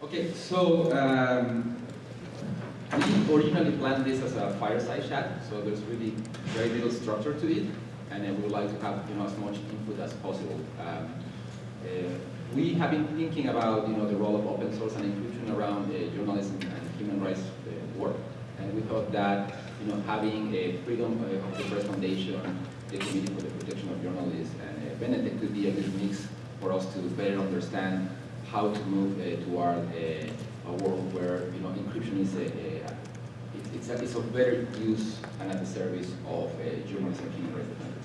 Okay, so um, we originally planned this as a fireside chat, so there's really very little structure to it, and we would like to have you know as much input as possible. Um, uh, we have been thinking about you know the role of open source and inclusion around uh, journalism and human rights uh, work, and we thought that you know having a Freedom uh, of the Press Foundation, the Committee for the Protection of Journalists, and uh, Benetech could be a good mix for us to better understand how to move uh, toward uh, a world where you know encryption is a, a it's, a, it's of better use and at the service of uh, journalists and human rights defenders.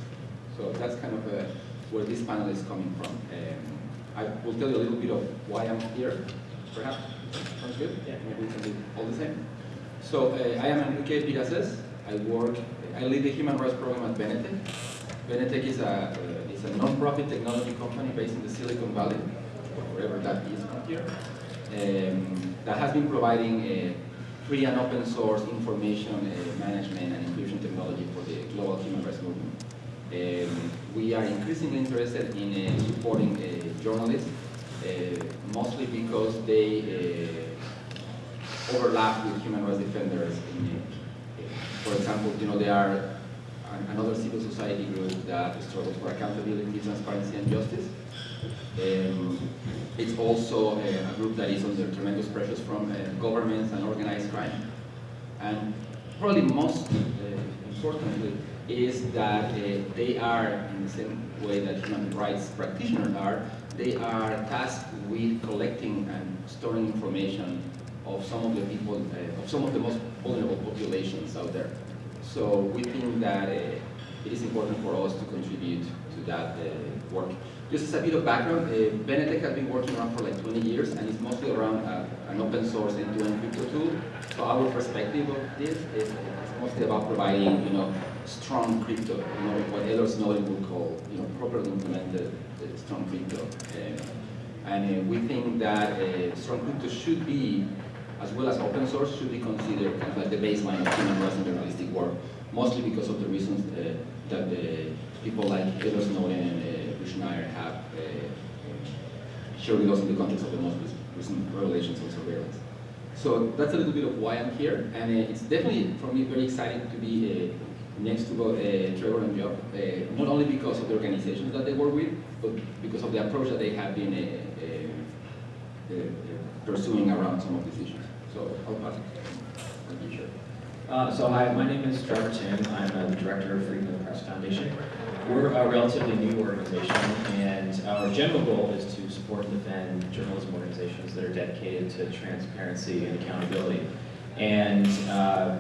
So that's kind of uh, where this panel is coming from. Um, I will tell you a little bit of why I'm here, perhaps. Sounds good? Yeah, maybe we can do all the same. So uh, I am Enrique Piraces. I work, I lead the human rights program at Benetech. Benetech is a, uh, is a non-profit technology company based in the Silicon Valley, wherever that is um, that has been providing uh, free and open source information uh, management and inclusion technology for the global human rights movement. Um, we are increasingly interested in uh, supporting journalists, mostly because they overlap with human rights defenders. In, for example, you know, they are another civil society group that struggles for accountability, transparency, and justice. Um, it's also a, a, group that is under tremendous pressures from uh, governments and organized crime. And probably most uh, importantly is that uh, they are, in the same way that human rights practitioners are, they are tasked with collecting and storing information of some of the people, uh, of some of the most vulnerable populations out there. So we think that uh, it is important for us to contribute to that work. Just as a bit of background, uh, Benetech has been working around for like 20 years and it's mostly around uh, an open source end-to-end crypto tool. So our perspective of this is, is mostly about providing, you know, strong crypto, you know, what Edward Snowden would call, you know, properly implemented uh, strong crypto. Um, and uh, we think that uh, strong crypto should be, as well as open source, should be considered kind of like the baseline of human rights and journalistic work, mostly because of the reasons uh, that people like Edward Snowden uh, Schneier have uh, shared with us in the context of the most recent revelations on surveillance. So that's a little bit of why I'm here, and uh, it's definitely for me very exciting to be uh, next to both uh, Trevor and Job, uh, not only because of the organizations that they work with, but because of the approach that they have been uh, pursuing around some of these issues. So I'll pass it. Sure. Uh, so hi, my name is Trevor Timm. I'm uh, the director of Freedom of the Press Foundation. We're a relatively new organization, and our general goal is to support and defend journalism organizations that are dedicated to transparency and accountability. And uh,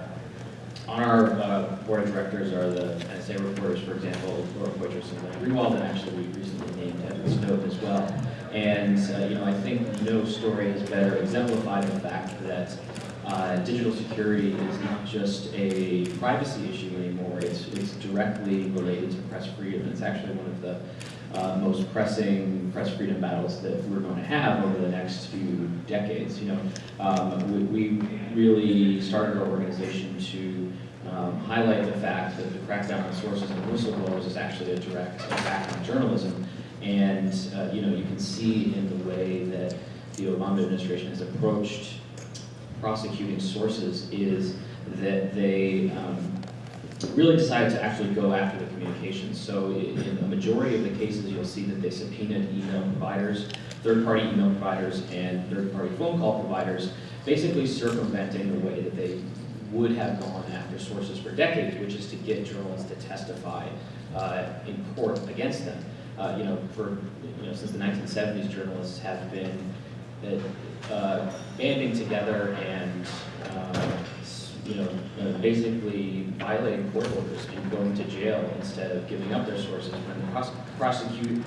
on our uh, board of directors are the NSA reporters, for example, Laura Poitras and Glenn Greenwald, and actually we recently named Edward Snowden as well. And uh, you know, I think no story has better exemplified the fact that uh, digital security is not just a privacy issue anymore, it's, it's directly related to press freedom. It's actually one of the uh, most pressing press freedom battles that we're going to have over the next few decades. You know, um, we, we, really started our organization to um, highlight the fact that the crackdown on sources and whistleblowers is actually a direct attack on journalism. And uh, you know, you can see in the way that the Obama administration has approached prosecuting sources is that they um, really decided to actually go after the communications. So in a majority of the cases, you'll see that they subpoenaed email providers, third-party email providers, and third-party phone call providers, basically circumventing the way that they would have gone after sources for decades, which is to get journalists to testify uh, in court against them. Uh, you know, for you know, since the 1970s, journalists have been uh, banding together and uh, you know, uh, basically violating court orders and going to jail instead of giving up their sources when the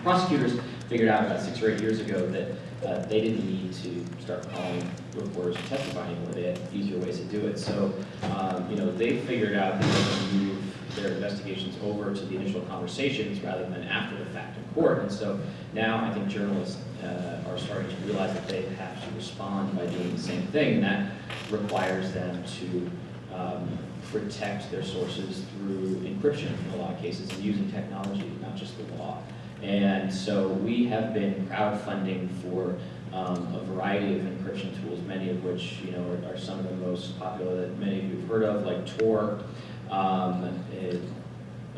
prosecutors figured out about six or eight years ago that uh, they didn't need to start calling reporters to testify anymore. They had easier ways to do it. So, um, you know, they figured out that their investigations over to the initial conversations rather than after the fact in court. And so now I think journalists uh, are starting to realize that they have to respond by doing the same thing, and that requires them to um, protect their sources through encryption in a lot of cases and using technology, not just the law. And so we have been crowdfunding for um, a variety of encryption tools, many of which, you know, are, are some of the most popular that many of you have heard of, like Tor, um,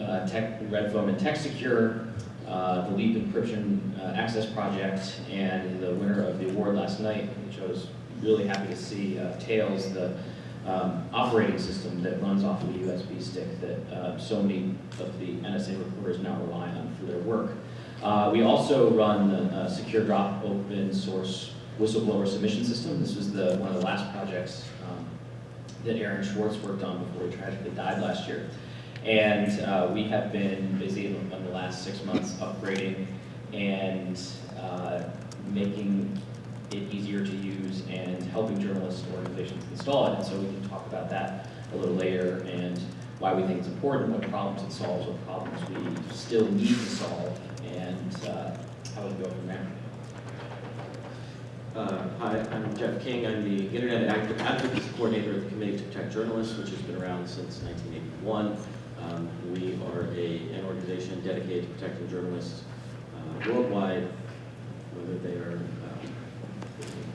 uh, Tech, Red Phone and TextSecure, uh, the Leap Encryption uh, Access Project, and the winner of the award last night, which I was really happy to see, uh, Tails, the um, operating system that runs off of a USB stick that uh, so many of the NSA reporters now rely on for their work. Uh, we also run the uh, Secure Drop open source whistleblower submission system. This was the, one of the last projects that Aaron Swartz worked on before he tragically died last year. And uh, we have been busy in, in the last six months upgrading and uh, making it easier to use and helping journalists and organizations install it. And so we can talk about that a little later and why we think it's important, what problems it solves, what problems we still need to solve, and uh, how we go from there. Uh, Hi, I'm Jeff King. I'm the Internet Ad- Advocacy Coordinator of the Committee to Protect Journalists, which has been around since 1981. Um, We are a, an organization dedicated to protecting journalists uh, worldwide, whether they are um,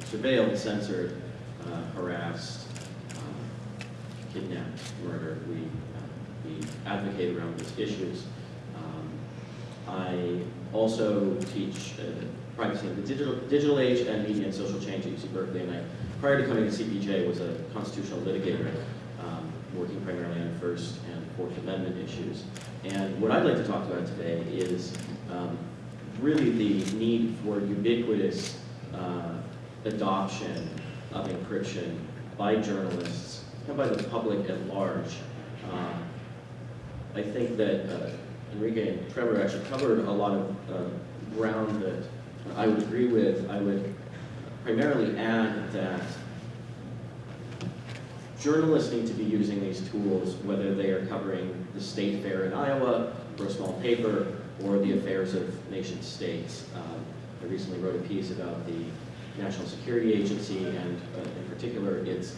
surveilled, censored, uh, harassed, um, kidnapped, murdered. We, uh, we advocate around those issues. Um, I also teach uh, privacy in the digital, digital age and media and social change at UC Berkeley. And I, prior to coming to CPJ, was a constitutional litigator, um, working primarily on First and Fourth Amendment issues. And what I'd like to talk about today is um, really the need for ubiquitous uh, adoption of encryption by journalists and by the public at large. Um, I think that uh, Enrique and Trevor actually covered a lot of uh, ground that I would agree with. I would primarily add that journalists need to be using these tools, whether they are covering the state fair in Iowa, or a small paper, or the affairs of nation states. Um, I recently wrote a piece about the National Security Agency and uh, in particular its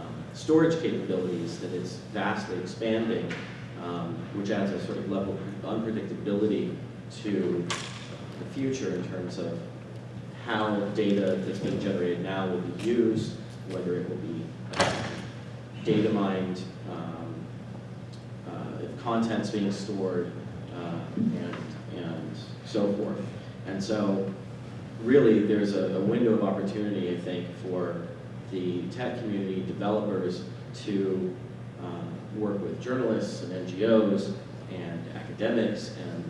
um, storage capabilities that is vastly expanding, um, which adds a sort of level of unpredictability to the future in terms of how data that's being generated now will be used, whether it will be uh, data mined, um, uh, if content's being stored, uh, and, and so forth. And so really there's a, a window of opportunity, I think, for the tech community developers to um, work with journalists and NGOs and academics and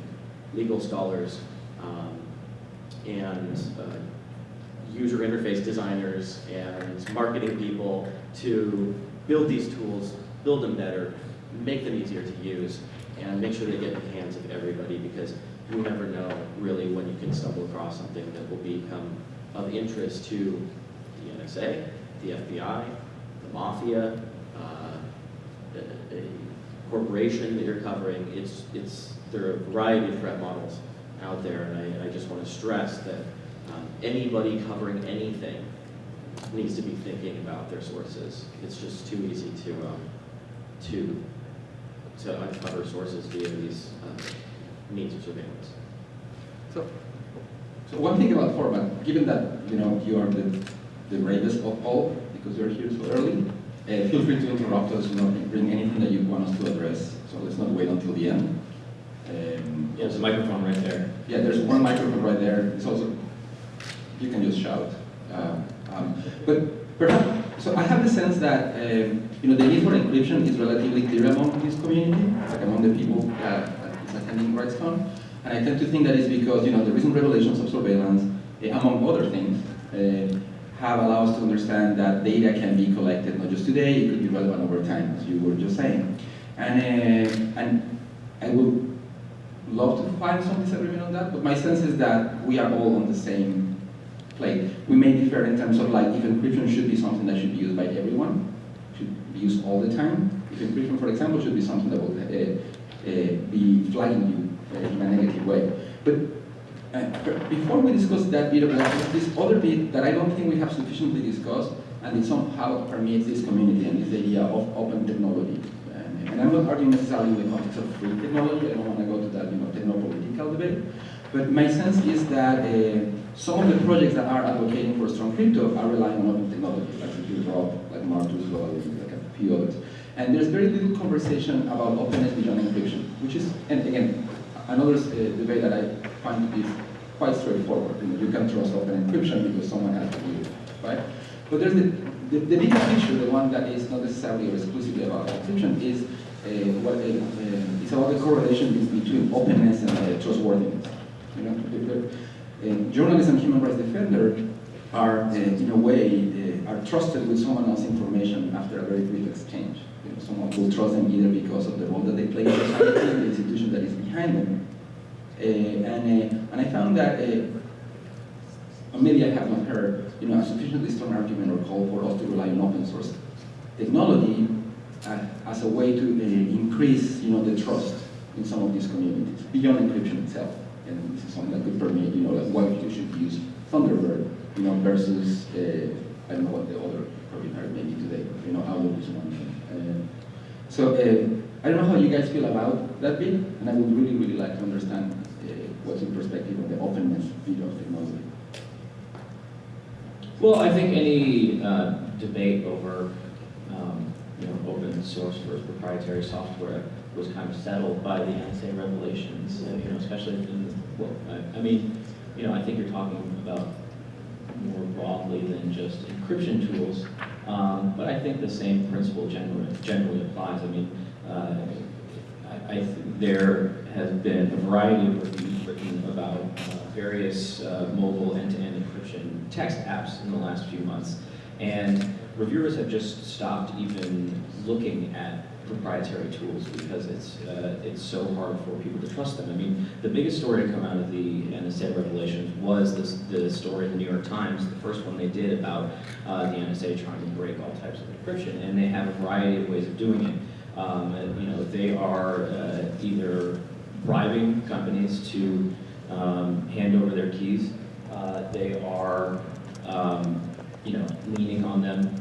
legal scholars um, and uh, user interface designers and marketing people to build these tools, build them better, make them easier to use, and make sure they get in the hands of everybody because you never know really when you can stumble across something that will become of interest to the NSA, the FBI, the mafia, uh, a, a corporation that you're covering. It's, it's, there are a variety of threat models out there, and I, I just want to stress that um, anybody covering anything needs to be thinking about their sources. It's just too easy to, um, to, to uncover sources via these uh, means of surveillance. So, so one thing about format, given that you know you are the, the bravest of all because you're here so early, uh, feel free to interrupt us. You know, bring anything that you want us to address. So let's not wait until the end. Um, Yeah, there's a microphone right there. yeah, there's one microphone right there. It's also you can just shout. Uh, um, but perhaps, so I have the sense that um, you know the need for encryption is relatively clear among this community, like among the people that, that is attending RightsCon. And I tend to think that is because you know the recent revelations of surveillance, eh, among other things, uh, have allowed us to understand that data can be collected not just today, it could be relevant over time, as you were just saying. And uh, and I would love to find some disagreement on that, but my sense is that we are all on the same plate. We may differ in terms of like if encryption should be something that should be used by everyone, should be used all the time. If encryption, for example, should be something that will uh, uh, be flagging you uh, in a negative way. But uh, before we discuss that bit of that, this other bit that I don't think we have sufficiently discussed, and it somehow permeates this community, and is the idea of open technology. And, I'm not arguing necessarily in the context of free technology. I don't want to go to that, you know, techno-political debate. But my sense is that uh, some of the projects that are advocating for strong crypto are relying on open technology, like Secure Drop, like Martus like a few others. And there's very little conversation about openness beyond encryption, which is, and again, another uh, debate that I find is quite straightforward. You, know, you can trust open encryption because someone has to do? But there's the, the, the bigger picture, the one that is not necessarily or exclusively about encryption, is uh, what uh, uh, it's about the correlation between openness and uh, trustworthiness. You know, the- the- uh, journalists and human rights defenders are, in a way, are trusted with someone else's information after a very brief exchange. You know, someone will trust them either because of the role that they play in the institution that is behind them. And, and I found that, maybe I have not heard, you know, a sufficiently strong argument or call for us to rely on open source technology uh, as a way to uh, increase, you know, the trust in some of these communities beyond encryption itself. And this is something that could permit, you know, like why you should use Thunderbird, you know, versus uh, I don't know what the other provider maybe today, you know, Outlook is one. Uh, so uh, I don't know how you guys feel about that bit, and I would really, really like to understand what's your perspective on the openness bit of technology. Well, I think any uh, debate over, um, you know, open source versus proprietary software was kind of settled by the NSA revelations, you know, especially in, well, I, I mean, you know, I think you're talking about more broadly than just encryption tools, um, but I think the same principle generally, generally applies. I mean, uh, I, I, th- there has been a variety of reviews written about uh, various uh, mobile end-to-end encryption text apps in the last few months, and reviewers have just stopped even looking at proprietary tools because it's uh, it's so hard for people to trust them. I mean, the biggest story to come out of the NSA revelations was this, the story in the New York Times, the first one they did about uh, the NSA trying to break all types of encryption, and they have a variety of ways of doing it. Um, and, you know, they are uh, either bribing companies to um, hand over their keys. Uh, they are, um, you know, leaning on them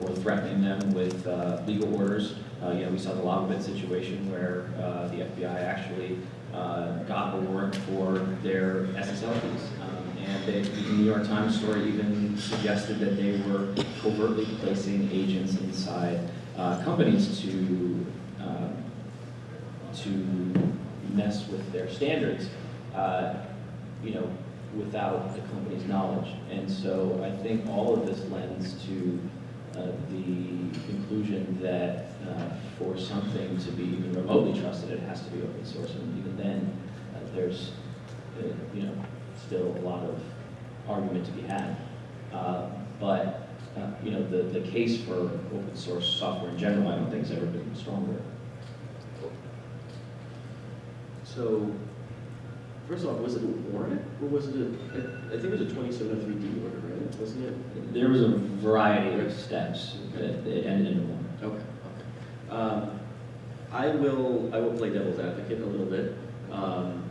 or threatening them with uh, legal orders. Uh, you know, we saw the Lavabit situation where uh, the FBI actually uh, got a warrant for their SSL keys. Um, and they, the New York Times story even suggested that they were covertly placing agents inside uh, companies to to mess with their standards, uh, you know, without the company's knowledge. And so I think all of this lends to uh, the conclusion that uh, for something to be even remotely trusted, it has to be open source. And even then, uh, there's, uh, you know, still a lot of argument to be had. Uh, But, you know, the, the case for open source software in general, I don't think has ever been stronger. So, first off, was it a warrant, or was it a, I think it was a 2703D order, right? Wasn't it? There was a variety of steps that that ended in a warrant. Okay, okay. Um, I will, I will play devil's advocate a little bit. Um,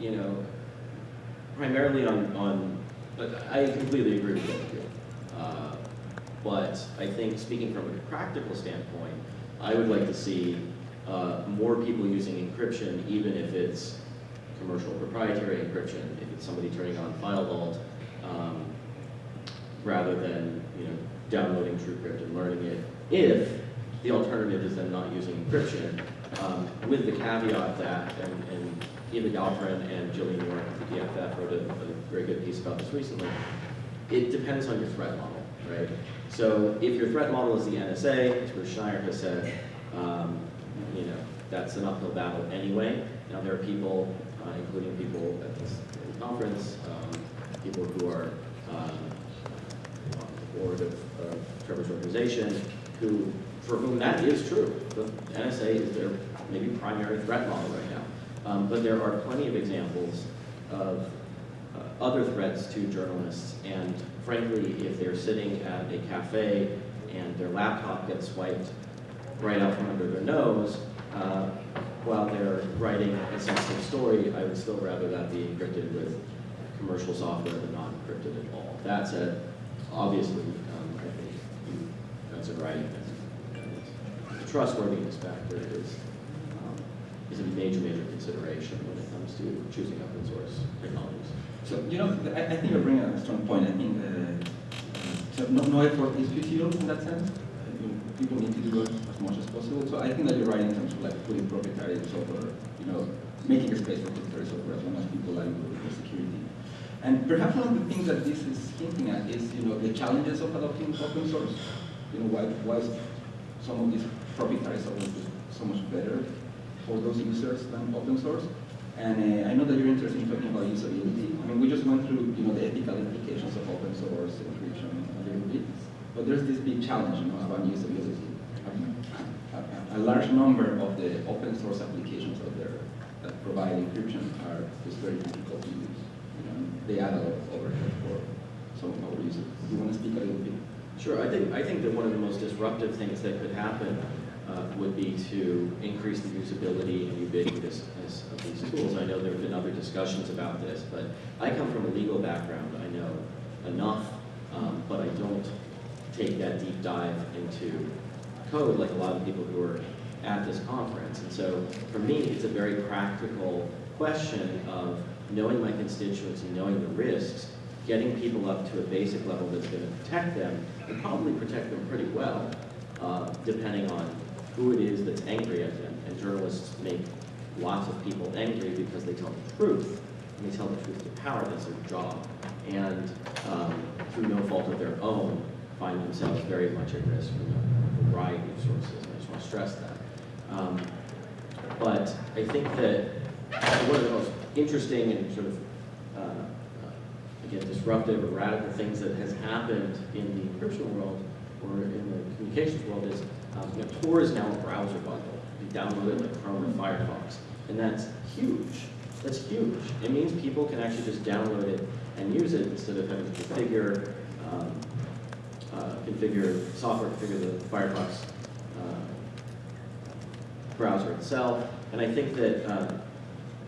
You know, primarily on, on, but I completely agree with what you. Uh, But I think, speaking from a practical standpoint, I would like to see uh, more people using encryption, even if it's commercial proprietary encryption, if it's somebody turning on File Vault, um, rather than, you know, downloading TrueCrypt and learning it, if the alternative is them not using encryption, um, with the caveat that, and, and Eva Galperin and Jillian Warren at the EFF wrote a, a very good piece about this recently, it depends on your threat model, right? So if your threat model is the NSA, as Bruce Schneier has said, um, you know, that's an uphill battle anyway. Now, there are people, uh, including people at this conference, um, people who are um, on the board of, of Trevor's organization, who, for whom that is true. The NSA is their maybe primary threat model right now. Um, but there are plenty of examples of uh, other threats to journalists, and frankly, if they're sitting at a cafe and their laptop gets swiped right out from under their nose, uh, while they're writing a sensitive story, I would still rather that be encrypted with commercial software than not encrypted at all. That said, obviously, um, I think you guys are right. The trustworthiness factor is um, is a major, major consideration when it comes to choosing open source technologies. So, you know, I, I think you're bringing a strong point. I think uh, so no, no effort is futile in that sense. People need to do it as much as possible. So I think that you're right in terms of like putting proprietary software, you know, making a space for proprietary software as long as people like the security. And perhaps one of the things that this is hinting at is, you know, the challenges of adopting open source. You know, why, why some of these proprietary software is so much better for those users than open source? And uh, I know that you're interested in talking about usability. I mean, we just went through, you know, the ethical implications of open source encryption a little bit, but there's this big challenge, you know, about usability. A, a, a large number of the open source applications out there that provide encryption are just very difficult to use. You know, they add a lot of overhead for some of our users. Do you want to speak a little bit? Sure, I think, I think that one of the most disruptive things that could happen uh, would be to increase the usability and ubiquitousness of these tools. I know there have been other discussions about this, but I come from a legal background. I know enough, um, but I don't take that deep dive into code like a lot of people who are at this conference. And so for me, it's a very practical question of knowing my constituents and knowing the risks, getting people up to a basic level that's going to protect them, and probably protect them pretty well, uh, depending on who it is that's angry at them. And journalists make lots of people angry because they tell the truth, and they tell the truth to power, that's their job. And um, through no fault of their own, find themselves very much at risk from a variety of sources, I just want to stress that. Um, but I think that one of the most interesting and sort of, uh, uh, again, disruptive or radical things that has happened in the encryption world or in the communications world is um, you know, Tor is now a browser bundle. You download it like Chrome or Firefox. And that's huge. That's huge. It means people can actually just download it and use it instead of having to configure, um, configure software, configure the Firefox uh, browser itself. And I think that uh,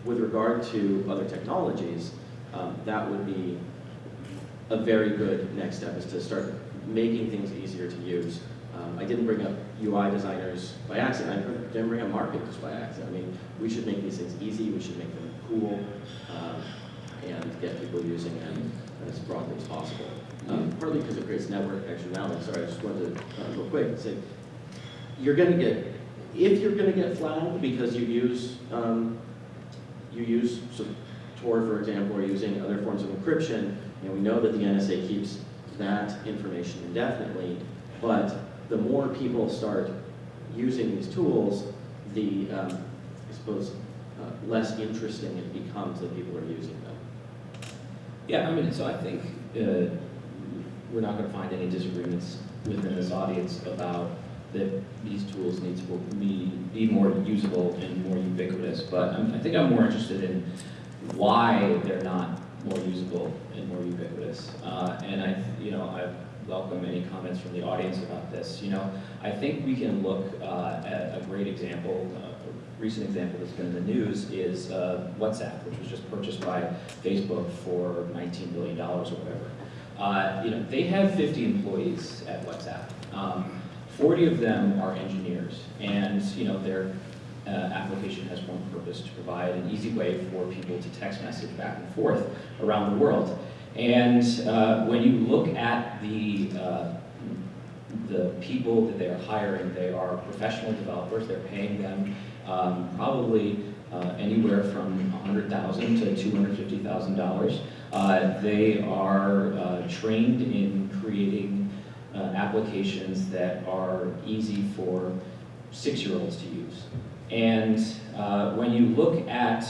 with regard to other technologies, um, that would be a very good next step is to start making things easier to use. Um, I didn't bring up UI designers by accident. I didn't bring up marketers by accident. I mean, we should make these things easy. We should make them cool um, and get people using them as broadly as possible. Um, partly because it creates network externality. Sorry, I just wanted to uh, real quick and say, you're going to get, if you're going to get flagged because you use, um, you use Tor, for example, or using other forms of encryption, know, we know that the NSA keeps that information indefinitely, but the more people start using these tools, the, um, I suppose, uh, less interesting it becomes that people are using them. Yeah, I mean, so I think uh, we're not going to find any disagreements within this audience about that these tools need to be, be more usable and more ubiquitous. But I'm, I think I'm more interested in why they're not more usable and more ubiquitous. Uh, and I, you know, I welcome any comments from the audience about this. You know, I think we can look uh, at a great example. Uh, a recent example that's been in the news is uh, WhatsApp, which was just purchased by Facebook for $19 billion or whatever. Uh, you know, they have 50 employees at WhatsApp. Um, 40 of them are engineers, and you know their uh, application has one purpose to provide an easy way for people to text message back and forth around the world. And uh, when you look at the uh, the people that they are hiring, they are professional developers. They're paying them um, probably uh, anywhere from 100,000 to $250,000. Uh, they are uh, trained in creating uh, applications that are easy for six-year-olds to use. And when you look at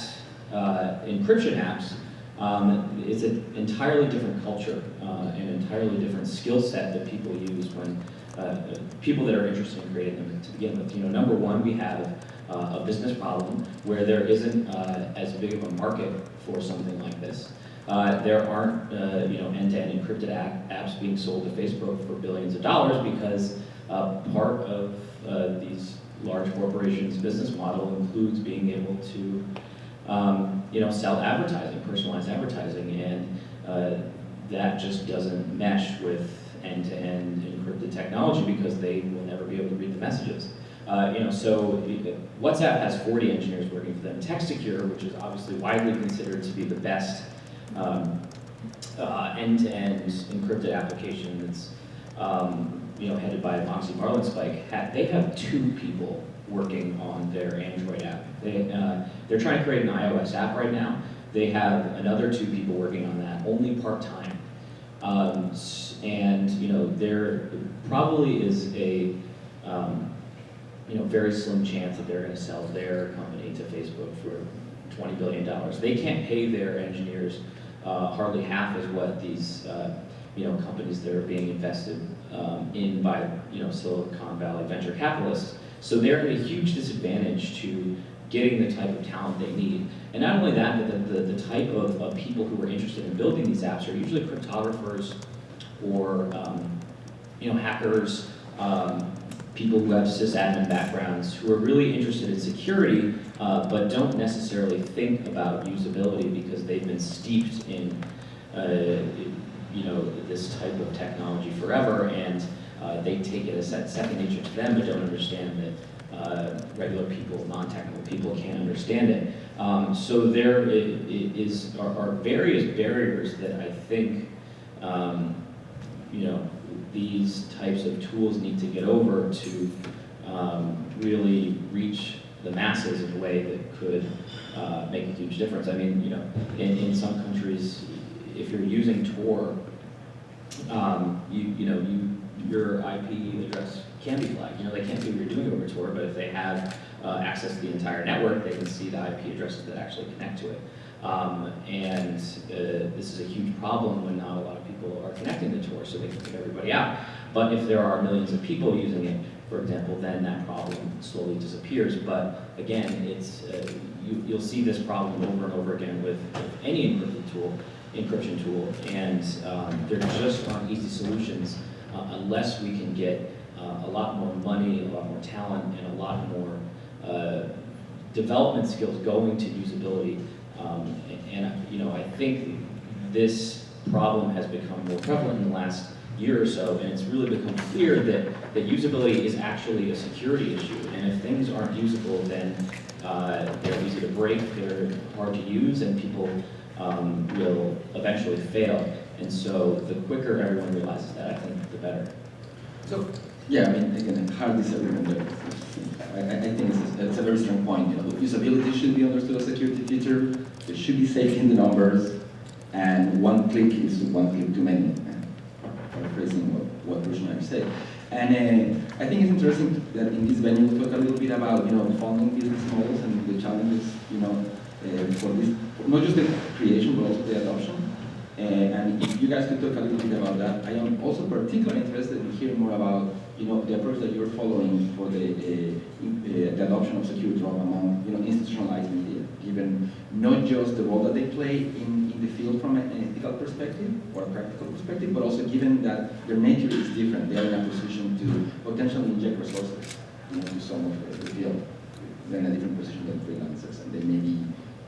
encryption apps, um, it's an entirely different culture, uh, an entirely different skill set that people use when uh, people that are interested in creating them to begin with. You know, number one, we have uh, a business problem where there isn't as big of a market for something like this. Uh, there aren't, uh, you know, end-to-end encrypted app, apps being sold to Facebook for billions of dollars because uh, part of uh, these large corporations' business model includes being able to, um, you know, sell advertising, personalized advertising, and uh, that just doesn't mesh with end-to-end encrypted technology because they will never be able to read the messages. You know, so WhatsApp has 40 engineers working for them. TextSecure, which is obviously widely considered to be the best um, uh, end-to-end encrypted application that's um, you know headed by Moxie Marlinspike, ha- they have two people working on their Android app. They uh, they're trying to create an iOS app right now. They have another two people working on that, only part-time. Um, and you know there probably is a um, you know very slim chance that they're going to sell their company to Facebook for 20 billion dollars. They can't pay their engineers uh, hardly half as what these uh, you know companies that are being invested um, in by you know Silicon Valley venture capitalists. So they're at a huge disadvantage to getting the type of talent they need. And not only that, but the, the, the type of, of people who are interested in building these apps are usually cryptographers or um, you know hackers, um, people who have sysadmin backgrounds who are really interested in security uh, but don't necessarily think about usability because they've been steeped in, uh, you know, this type of technology forever, and uh, they take it as se- second nature to them, but don't understand that uh, regular people, non-technical people, can't understand it. Um, so there is are, are various barriers that I think, um, you know, these types of tools need to get over to um, really reach the masses in a way that could uh, make a huge difference. I mean, you know, in, in some countries, if you're using Tor, um, you, you know, you, your IP address can be flagged. You know, they can't see what you're doing over Tor, but if they have uh, access to the entire network, they can see the IP addresses that actually connect to it. Um, and uh, this is a huge problem when not a lot of people are connecting the Tor, so they can kick everybody out. But if there are millions of people using it, for example, then that problem slowly disappears. But again, it's uh, you, you'll see this problem over and over again with, with any encrypted tool, encryption tool, and um, there just aren't easy solutions uh, unless we can get uh, a lot more money, a lot more talent, and a lot more uh, development skills going to usability. Um, and, and, you know, I think this problem has become more prevalent in the last year or so, and it's really become clear that, that usability is actually a security issue. And if things aren't usable, then uh, they're easy to break, they're hard to use, and people um, will eventually fail. And so the quicker everyone realizes that, I think the better. So, yeah, I mean, again, hard disagreement there. I, I I think it's, it's a very strong point. You know, usability should be understood as a security feature. It should be safe in the numbers, and one click is one click too many. uh, Paraphrasing what, what said. And uh, I think it's interesting that in this venue we talk a little bit about you know founding business models and the challenges you know uh, for this, not just the creation but also the adoption. Uh, and if you guys could talk a little bit about that, I am also particularly interested in hearing more about, you know, the approach that you're following for the, the adoption of secure among, you know, institutionalized media, given not just the role that they play in, in the field from an ethical perspective or a practical perspective, but also given that their nature is different, they are in a position to potentially inject resources, into some of the field. They're in a different position than freelancers, and they may be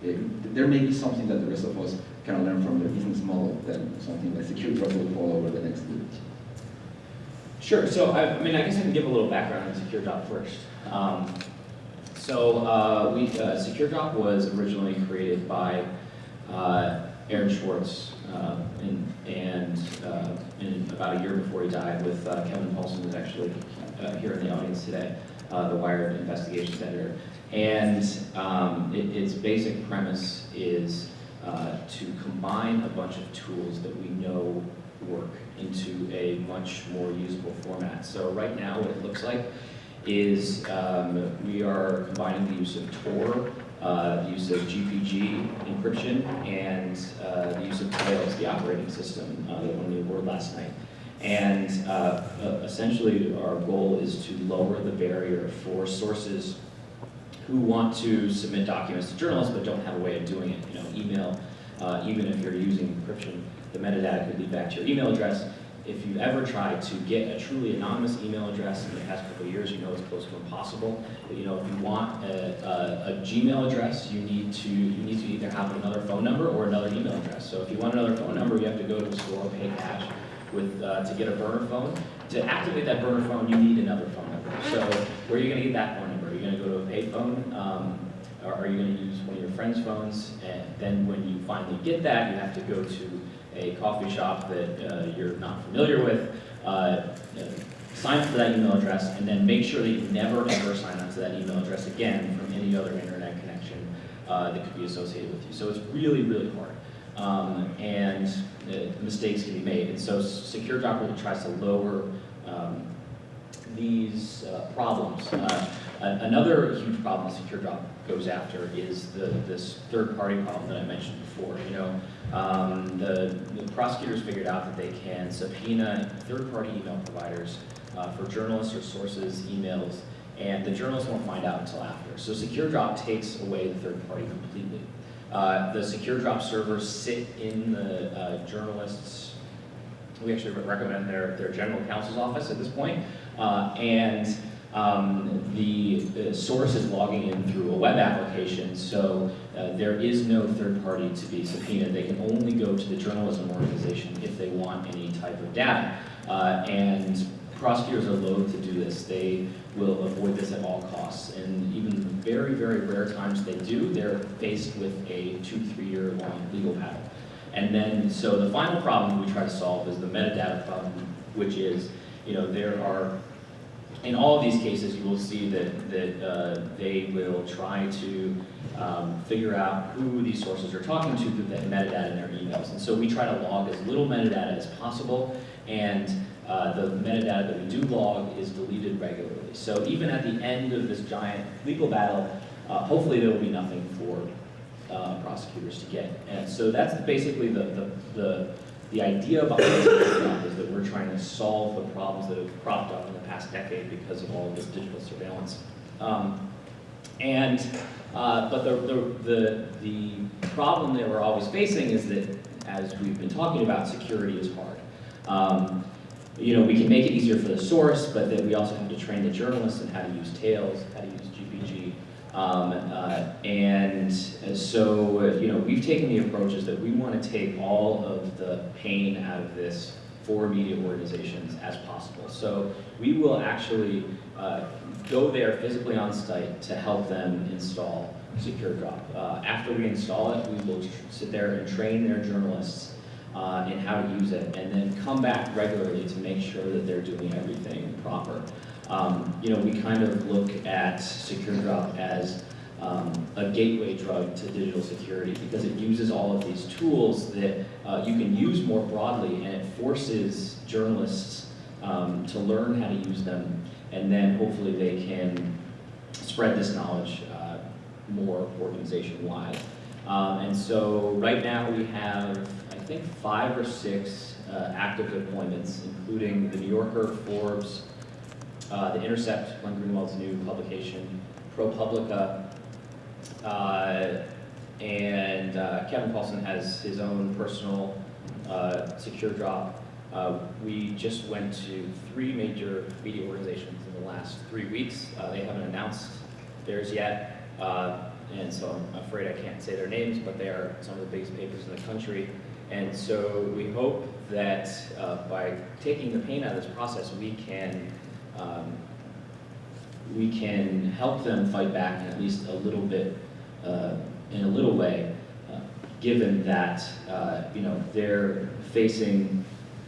uh, there may be something that the rest of us can learn from their business model that something like secure drop will fall over the next week. Sure. So I, I mean, I guess I can give a little background on SecureDrop first. Um, so uh, we uh, SecureDrop was originally created by uh, Aaron Swartz, uh, and, and uh, in about a year before he died, with uh, Kevin Poulsen, who's actually uh, here in the audience today, the Wired investigations editor. And um, it, its basic premise is to combine a bunch of tools that we know work into a much more usable format. So right now, what it looks like is um, we are combining the use of Tor, uh, the use of GPG encryption, and uh, the use of Tails, the operating system uh, that won the award last night. And uh, uh, essentially, our goal is to lower the barrier for sources who want to submit documents to journalists but don't have a way of doing it. You know, email, uh, even if you're using encryption, the metadata could lead back to your email address. If you've ever tried to get a truly anonymous email address in the past couple years, you know it's close to impossible. You know, if you want a, a, a Gmail address, you need to you need to either have another phone number or another email address. So if you want another phone number, you have to go to the store, and pay cash, with, uh, to get a burner phone. To activate that burner phone, you need another phone number. So where are you gonna get that phone number? Are you gonna go to a payphone? Um, are you gonna use one of your friend's phones? And then when you finally get that, you have to go to a coffee shop that uh, you're not familiar with, uh, uh, sign up for that email address, and then make sure that you never ever sign up to that email address again from any other internet connection uh, that could be associated with you. So it's really, really hard. Um, and uh, mistakes can be made. And so Secure Drop really tries to lower um, these uh, problems. Another huge problem Secure Drop goes after is the, this third-party problem that I mentioned before. You know, um, the, the prosecutors figured out that they can subpoena third-party email providers uh, for journalists or sources' emails, and the journalists won't find out until after. So SecureDrop takes away the third party completely. Uh, the SecureDrop servers sit in the uh, journalists' we actually recommend their, their general counsel's office at this point. Uh, and um, the, the source is logging in through a web application, so uh, there is no third party to be subpoenaed. They can only go to the journalism organization if they want any type of data. Uh, and prosecutors are loath to do this. They will avoid this at all costs. And even very, very rare times they do, they're faced with a two, three-year long legal battle. And then, so the final problem we try to solve is the metadata problem, which is, you know, there are, in all of these cases, you will see that, that uh, they will try to um, figure out who these sources are talking to through that metadata in their emails. And so we try to log as little metadata as possible, and uh, the metadata that we do log is deleted regularly. So even at the end of this giant legal battle, uh, hopefully there will be nothing for uh, prosecutors to get. And so that's basically the, the, the, the idea behind this stuff is that we're trying to solve the problems that have cropped up in the past decade because of all of this digital surveillance. Um, and, uh, but the, the, the, the problem that we're always facing is that, as we've been talking about, security is hard. Um, you know, we can make it easier for the source, but then we also have to train the journalists in how to use Tails, how to use GPG. Um, uh, and so, you know, we've taken the approach is that we want to take all of the pain out of this for media organizations as possible. So we will actually uh, go there physically on site to help them install Secure Drop. Uh, after we install it, we will sit there and train their journalists uh, in how to use it, and then come back regularly to make sure that they're doing everything proper. Um, you know, we kind of look at Secure Drop as um, a gateway drug to digital security because it uses all of these tools that uh, you can use more broadly, and it forces journalists um, to learn how to use them, and then hopefully they can spread this knowledge uh, more organization-wide. Um, and so right now we have, I think, five or six uh, active deployments, including the New Yorker, Forbes, uh, the Intercept, Glenn Greenwald's new publication, ProPublica, uh, and uh, Kevin Poulsen has his own personal uh, secure drop. Uh, we just went to three major media organizations in the last three weeks. They haven't announced theirs yet, and so I'm afraid I can't say their names, but they are some of the biggest papers in the country. And so we hope that uh, by taking the pain out of this process, we can um, we can help them fight back at least a little bit, uh, in a little way, uh, given that uh, you know they're facing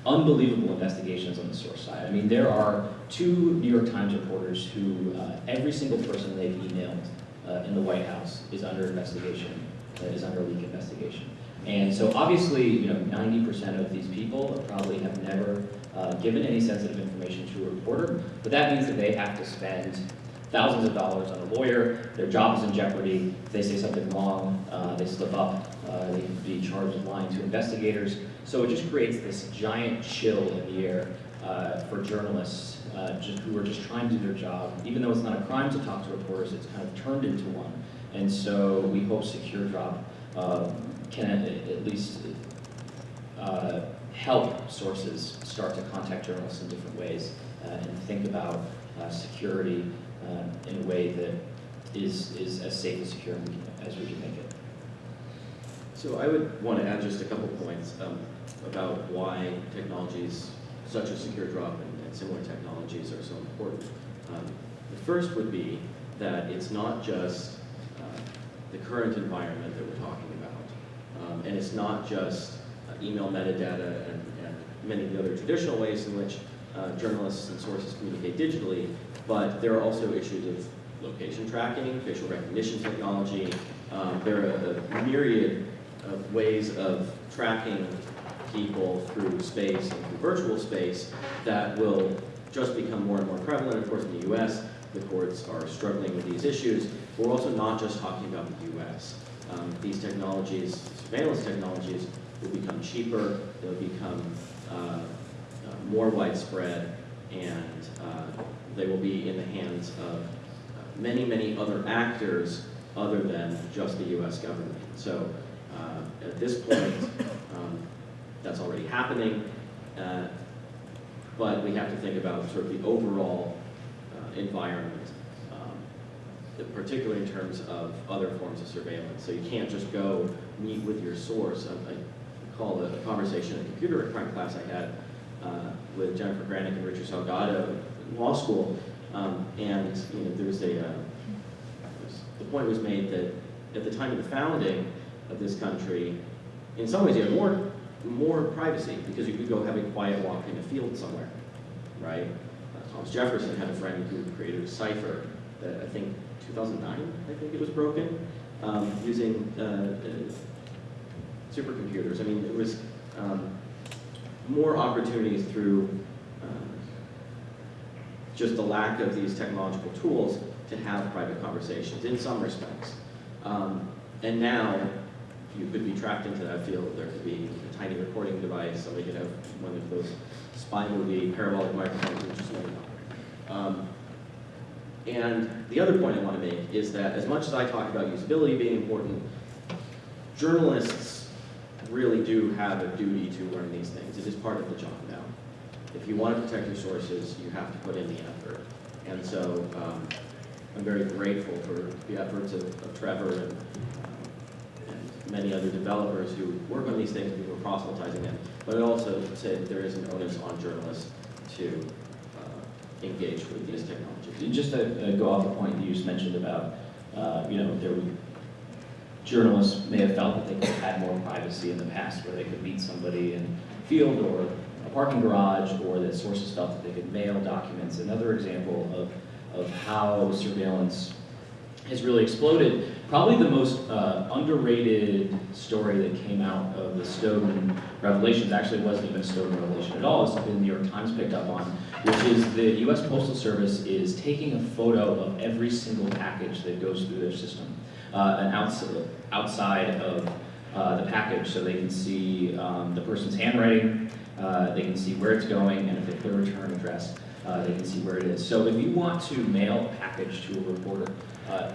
unbelievable investigations on the source side. I mean, there are two New York Times reporters who uh, every single person they've emailed uh, in the White House is under investigation, is under leak investigation. And so obviously, you know, 90% of these people probably have never uh, given any sensitive information to a reporter, but that means that they have to spend thousands of dollars on a lawyer, their job is in jeopardy, if they say something wrong, uh, they slip up, uh, they can be charged with lying to investigators. So it just creates this giant chill in the air uh, for journalists uh, just, who are just trying to do their job. Even though it's not a crime to talk to reporters, it's kind of turned into one. And so we hope Secure Drop uh, can at, at least uh, help sources start to contact journalists in different ways uh, and think about uh, security uh, in a way that is, is as safe and secure as we can make it. So I would want to add just a couple points. Um, about why technologies such as secure drop and, and similar technologies are so important. Um, the first would be that it's not just uh, the current environment that we're talking about, um, and it's not just email metadata and, and many of the other traditional ways in which uh, journalists and sources communicate digitally, but there are also issues of location tracking, facial recognition technology. Um, there are a myriad of ways of tracking people through space and through virtual space that will just become more and more prevalent. Of course, in the US, the courts are struggling with these issues. We're also not just talking about the US. Um, these technologies, surveillance technologies, will become cheaper, they'll become uh, uh, more widespread, and uh, they will be in the hands of uh, many, many other actors other than just the US government. So at this point, um, that's already happening, but we have to think about sort of the overall environment, um, particularly in terms of other forms of surveillance. So you can't just go meet with your source. Recall a conversation in a computer crime class I had uh, with Jennifer Granick and Richard Salgado in law school, um, and you know there was a uh, was, the point was made that at the time of the founding of this country, in some ways you had more more privacy because you could go have a quiet walk in a field somewhere, right? Uh, Thomas Jefferson had a friend who created a cipher that I think 2009, I think it was broken, um, using uh, supercomputers. I mean, it was um, more opportunities through um, just the lack of these technological tools to have private conversations in some respects. Um, and now, you could be trapped into that field. There could be a tiny recording device. Somebody could have one of those spy movie parabolic microphones, which is um, And the other point I want to make is that as much as I talk about usability being important, journalists really do have a duty to learn these things. It is part of the job now. If you want to protect your sources, you have to put in the effort. And so um, I'm very grateful for the efforts of, of Trevor and, and many other developers who work on these things, are proselytizing them. But I also say that there is an onus on journalists to uh, engage with these technologies. And Just to uh, go off the point that you just mentioned about, uh, you know, there journalists may have felt that they could have had more privacy in the past where they could meet somebody in a field or a parking garage or that sources felt that they could mail documents. Another example of, of how surveillance has really exploded. Probably the most uh, underrated story that came out of the Snowden revelations actually wasn't even a Snowden revelation at all. It's something the New York Times picked up on, which is the U.S. Postal Service is taking a photo of every single package that goes through their system, uh, and outside, outside of uh, the package, so they can see um, the person's handwriting, uh, they can see where it's going, and if they put a return address, they can see where it is. So if you want to mail a package to a reporter,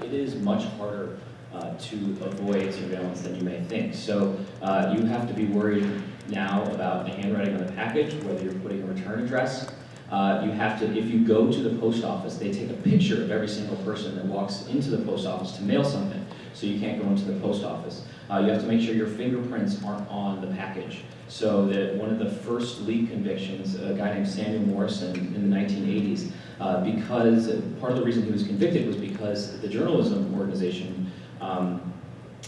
it is much harder uh, to avoid surveillance than you may think. So uh, you have to be worried now about the handwriting on the package, whether you're putting a return address. Uh, you have to, if you go to the post office, they take a picture of every single person that walks into the post office to mail something, so you can't go into the post office. Uh, you have to make sure your fingerprints aren't on the package. So that one of the first leak convictions, a guy named Samuel Morison in the 1980s, uh, because part of the reason he was convicted was because the journalism organization um,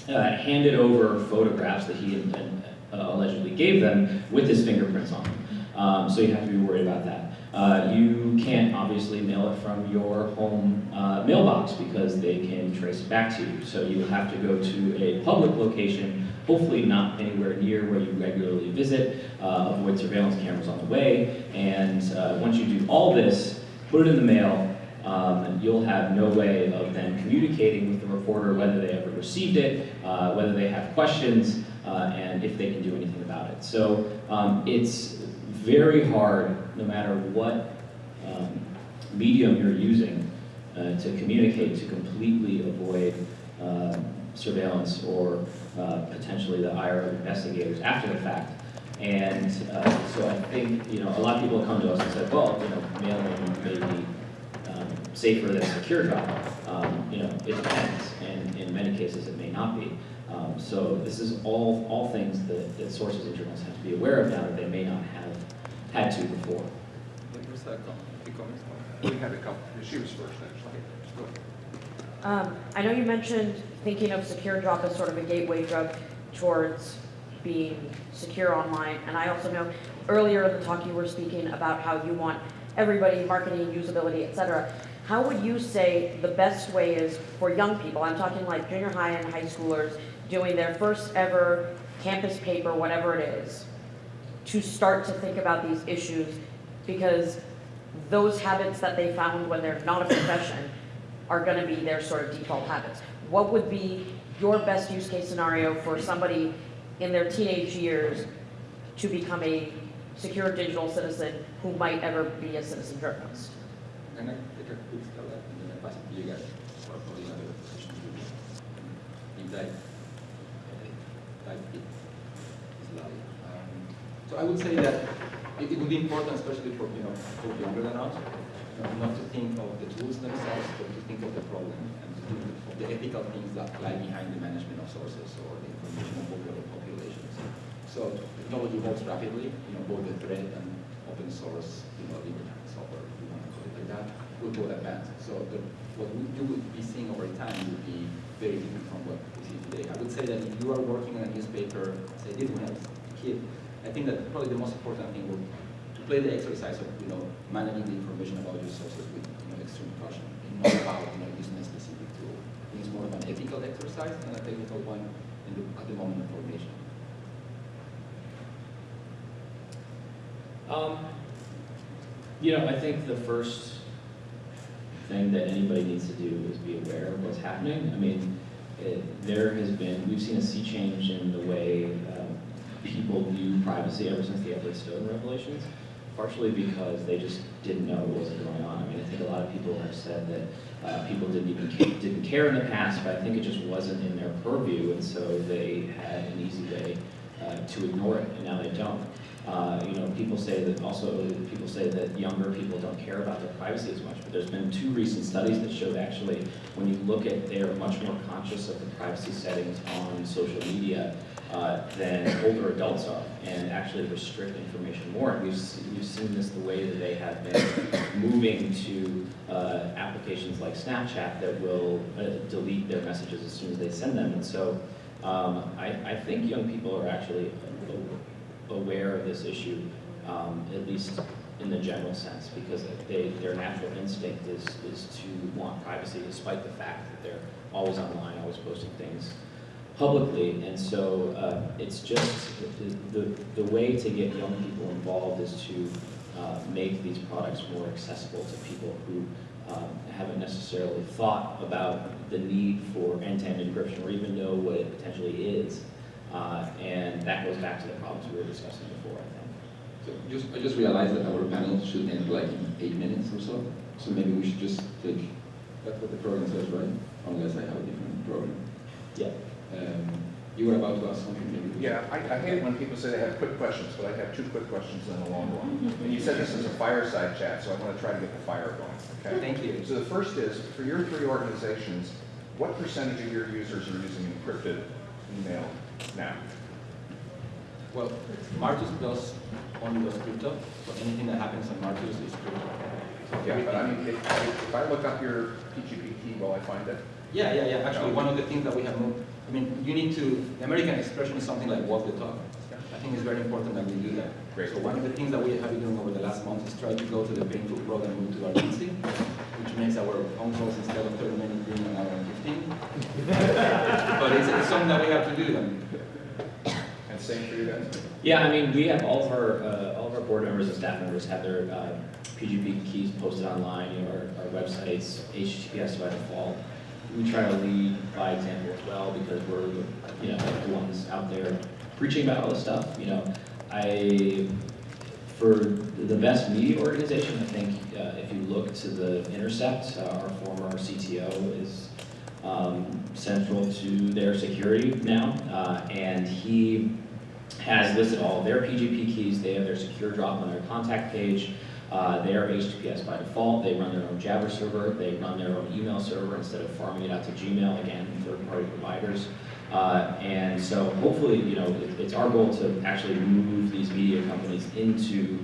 uh, handed over photographs that he had, uh, allegedly gave them with his fingerprints on them. Um, so you have to be worried about that. Uh, you can't obviously mail it from your home uh, mailbox because they can trace it back to you. So you have to go to a public location, hopefully not anywhere near where you regularly visit, uh, avoid surveillance cameras on the way, and uh, once you do all this, put it in the mail, um, and you'll have no way of then communicating with the reporter whether they ever received it, uh, whether they have questions, and if they can do anything about it. So um, it's very hard, no matter what um, medium you're using, uh, to communicate to completely avoid uh, surveillance or uh, potentially the ire of investigators after the fact. And uh, so I think, you know, a lot of people come to us and say, well, you know, mailing may be um, safer than secure drop. Um, you know, it depends, and in many cases it may not be. Um, so this is all, all things that, that sources and journalists have to be aware of now that they may not have had to before. There's a com- few. We had a couple, she was first, actually. Just go ahead. Um, I know you mentioned thinking of Secure Drop as sort of a gateway drug towards being secure online, and I also know earlier in the talk you were speaking about how you want everybody, marketing, usability, et cetera. How would you say the best way is for young people, I'm talking like junior high and high schoolers, doing their first ever campus paper, whatever it is, to start to think about these issues? Because those habits that they found when they're not a profession are going to be their sort of default habits. What would be your best use case scenario for somebody in their teenage years to become a secure digital citizen who might ever be a citizen journalist? So I would say that it, it would be important, especially for, you know, for younger than us, not to think of the tools themselves, but to think of the problem and to think of the ethical things that lie behind the management of sources or the information of popular populations. So technology evolves rapidly, you know, both the threat and open source, you know, liberty software, if you want to call it like that, will go advance. So the, what we- you would be seeing over time would be very different from what we see today. I would say that if you are working on a newspaper, say did when kid, I think that probably the most important thing would to play the exercise of, you know, managing the information about your sources with, you know, extreme caution, and not about, you know, using a specific tool. I think it's more of an ethical exercise than a technical one the, at the moment of formation. Um, you know, I think the first thing that anybody needs to do is be aware of what's happening. I mean, it, there has been, we've seen a sea change in the way um, people view privacy ever since the Edward Snowden revelations, partially because they just didn't know what was going on. I mean, I think a lot of people have said that uh, people didn't even ca- didn't care in the past, but I think it just wasn't in their purview, and so they had an easy way uh, to ignore it, and now they don't. Uh, you know, people say that also, people say that younger people don't care about their privacy as much, but there's been two recent studies that showed actually, when you look at, they are much more conscious of the privacy settings on social media uh, than older adults are, and actually restrict information more. And we've, we've seen this the way that they have been moving to uh, applications like Snapchat that will uh, delete their messages as soon as they send them. And so um, I, I think young people are actually aware of this issue, um, at least in the general sense, because they, their natural instinct is, is to want privacy despite the fact that they're always online, always posting things publicly. And so uh, it's just, the, the, the way to get young people involved is to uh, make these products more accessible to people who um, haven't necessarily thought about the need for end-to-end encryption or even know what it potentially is. Uh, and that goes back to the problems we were discussing before, I think. So just, I just realized that our panel should end like in eight minutes or so. So maybe we should just take, that's what the program says, right? Unless I have a different program. Yeah. Um, you were about to ask something, maybe? Yeah, I, I hate it when people say they have quick questions, but I have two quick questions and a long one. And you said this is a fireside chat, so I want to try to get the fire going, okay? Thank you. So the first is, for your three organizations, what percentage of your users are using encrypted email now? Well, Martus does only does crypto, so anything that happens on Martus is crypto. So Yeah, but I mean, if, if I look up your PGP key, will I find it? Yeah, yeah, yeah, actually, one of the things that we have moved, I mean, you need to, the American expression is something like walk the talk. I think it's very important that we do that. Great. So one of the things that we have been doing over the last month is try to go to the painful road and move to RPC, which makes our phone calls instead of 30 minutes being an hour and 15. But it's, it's something that we have to do then. And same for you guys? Yeah, I mean, we have all of our, uh, all of our board members and staff members have their uh, PGP keys posted online, you know, our, our websites, HTTPS by default. We try to lead by example as well because we're, the, you know, the ones out there preaching about all this stuff, you know. I, for the best media organization, I think uh, if you look to the Intercept, uh, our former CTO is um, central to their security now, uh, and he has listed all of their PGP keys. They have their secure drop on their contact page. Uh, they are HTTPS by default. They run their own Jabber server. They run their own email server instead of farming it out to Gmail, again, third-party providers. Uh, and so hopefully, you know, it, it's our goal to actually move these media companies into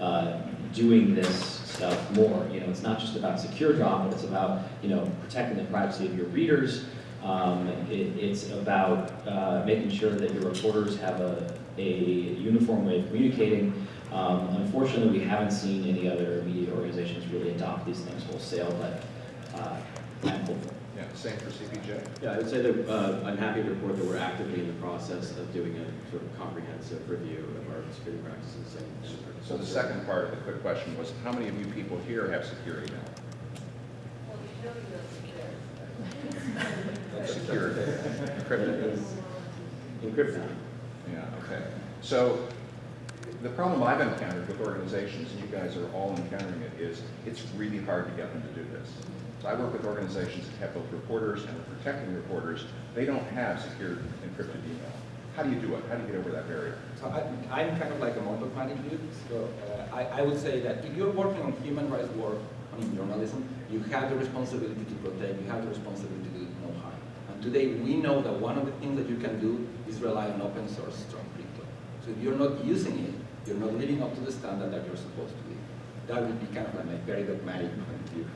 uh, doing this stuff more. You know, it's not just about secure drop, but it's about, you know, protecting the privacy of your readers. Um, it, it's about uh, making sure that your reporters have a, a uniform way of communicating. Um, unfortunately, we haven't seen any other media organizations really adopt these things wholesale, but uh, I'm hopeful. Yeah, same for CPJ. Yeah, I would say that uh, I'm happy to report that we're actively in the process of doing a sort of comprehensive review of our security practices. and- and our- So the second part of the quick question was, how many of you people here have security now? Well, you know you're not secure. Encrypted. Encrypted. Yeah, okay. So the problem I've encountered with organizations, and you guys are all encountering it, is it's really hard to get them to do this. So I work with organizations that have both reporters and are protecting reporters. They don't have secure encrypted email. How do you do it? How do you get over that barrier? So I, I'm kind of like a monochromatic dude, so uh, I, I would say that if you're working on human rights work, on journalism, you have the responsibility to protect, you have the responsibility to do no harm. And today, we know that one of the things that you can do is rely on open source strong crypto. So if you're not using it, you're not living up to the standard that you're supposed to be. That would be kind of like my very dogmatic point of view.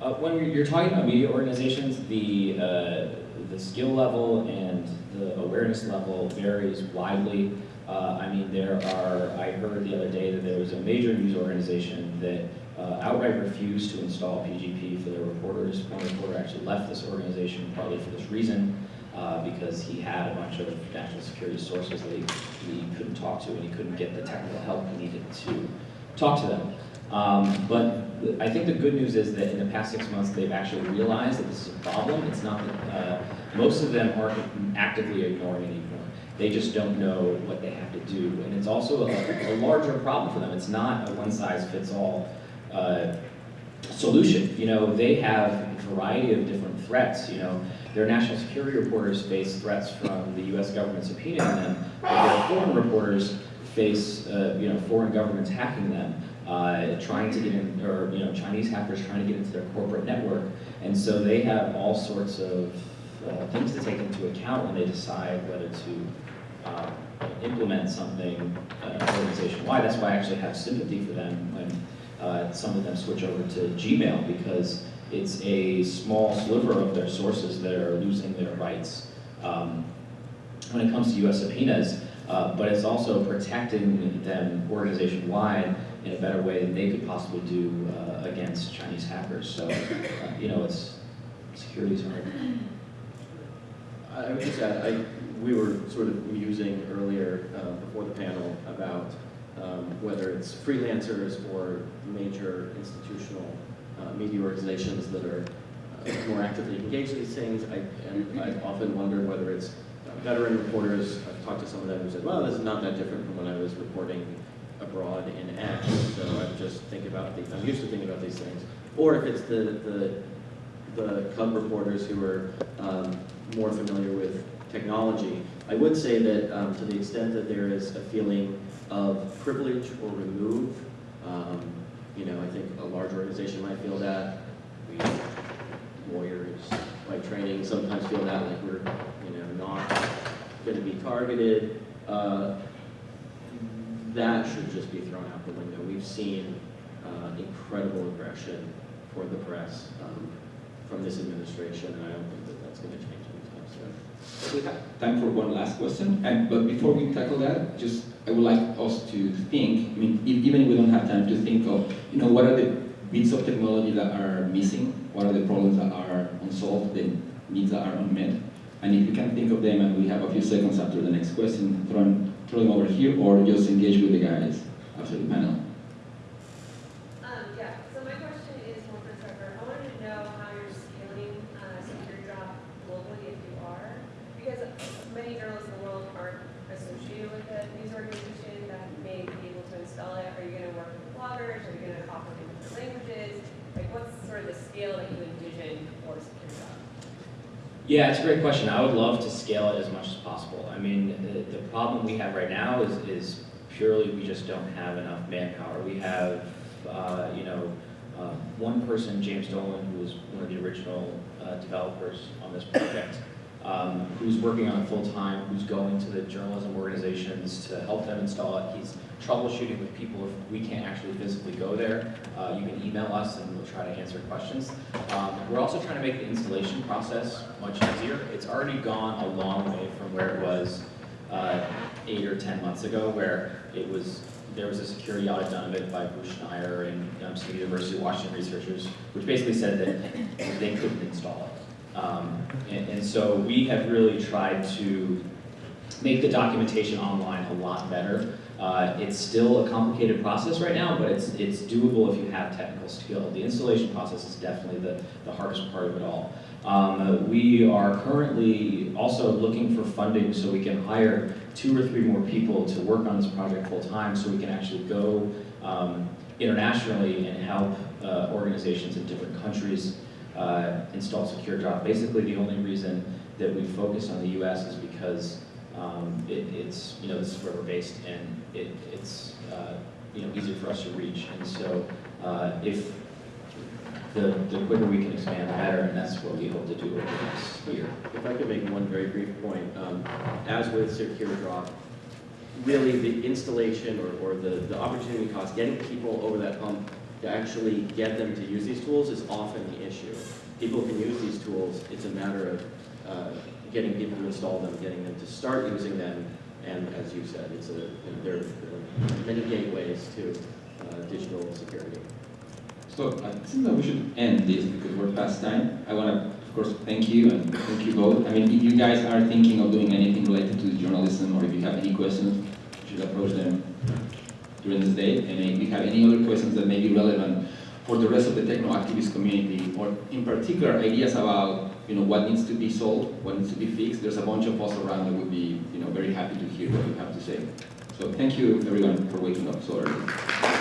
Uh, when you're- talking about media organizations, the, uh, the skill level and the awareness level varies widely. Uh, I mean, there are, I heard the other day that there was a major news organization that uh, outright refused to install PGP for their reporters. One reporter actually left this organization partly for this reason, uh, because he had a bunch of national security sources that he, he couldn't talk to, and he couldn't get the technical help he needed to talk to them. Um, but I think the good news is that in the past six months, they've actually realized that this is a problem. It's not that, uh, most of them aren't actively ignoring it anymore. They just don't know what they have to do. And it's also a, a larger problem for them. It's not a one-size-fits-all, uh, solution. You know, they have variety of different threats, you know. Their national security reporters face threats from the US government subpoenaing them, but their foreign reporters face, uh, you know, foreign governments hacking them, uh, trying to get in, or, you know, Chinese hackers trying to get into their corporate network. And so they have all sorts of uh, things to take into account when they decide whether to uh, implement something uh, organization-wide. That's why I actually have sympathy for them when uh, some of them switch over to Gmail because it's a small sliver of their sources that are losing their rights um, when it comes to U.S. subpoenas, uh, but it's also protecting them organization-wide in a better way than they could possibly do uh, against Chinese hackers. So, uh, you know, it's security is hard. I would just add, I, we were sort of musing earlier uh, before the panel about um, whether it's freelancers or major institutional media organizations that are uh, more actively engaged in these things. I, and I often wonder whether it's uh, veteran reporters. I've talked to some of them who said, well, this is not that different from when I was reporting abroad in X. So I just think about these, I'm used to thinking about these things. Or if it's the, the the cub reporters who are um, more familiar with technology. I would say that um, to the extent that there is a feeling of privilege or remove, um, you know, I think a large organization might feel that. We lawyers by training sometimes feel that like we're, you know, not going to be targeted. Uh, that should just be thrown out the window. We've seen uh, incredible aggression toward the press um, from this administration, and I don't think that that's going to change anytime soon. We have time for one last question, and, but before we tackle that, just, I would like us to think, I mean, if, even if we don't have time to think of, you know, what are the bits of technology that are missing? What are the problems that are unsolved, the needs that are unmet? And if you can think of them, and we have a few seconds after the next question, throw throw them over here, or just engage with the guys after the panel. Um, yeah, so my question is more for Trevor. I wanted to know how you're scaling, uh, secure drop globally if you are. Because many journalists in the world aren't associated with a news organization that may be able to install it. Are you gonna work with bloggers? Are you gonna offer it in different languages? Like, what's sort of the scale that you envision for secure drop? Yeah, it's a great question. I would love to scale it as much as possible. I mean, the, the problem we have right now is, is purely we just don't have enough manpower. We have, uh, you know, uh, one person, James Dolan, who was one of the original uh, developers on this project, um, who's working on it full-time, who's going to the journalism organizations to help them install it. He's troubleshooting with people if we can't actually physically go there. Uh, you can email us and we'll try to answer questions. Um, we're also trying to make the installation process much easier. It's already gone a long way from where it was uh, eight or 10 months ago, where it was, there was a security audit done of it by Bruce Schneier and um, some University of Washington researchers, which basically said that they couldn't install it. Um, and, and so we have really tried to make the documentation online a lot better. Uh, it's still a complicated process right now, but it's, it's doable if you have technical skill. The installation process is definitely the, the hardest part of it all. Um, we are currently also looking for funding so we can hire two or three more people to work on this project full time so we can actually go um, internationally and help uh, organizations in different countries uh, install Secure Drop. Basically, the only reason that we focus on the US is because um, it, it's, you know, this is where we're based and it, it's, uh, you know, easier for us to reach. And so uh, if the, the quicker we can expand, the better, and that's what we hope to do over the next year. If I could make one very brief point, um, as with Secure Drop, really the installation or, or the, the opportunity cost, getting people over that hump to actually get them to use these tools is often the issue. People can use these tools, it's a matter of uh, getting people to install them, getting them to start using them, and as you said, it's a, there are many gateways to uh, digital security. So I think that we should end this because we're past time. I want to, of course, thank you and thank you both. I mean, if you guys are thinking of doing anything related to journalism or if you have any questions, you should approach them during this day. And if you have any other questions that may be relevant for the rest of the techno activist community, or in particular ideas about you know what needs to be solved, what needs to be fixed, there's a bunch of us around that would be you know very happy to hear what you have to say. So thank you everyone for waking up so early.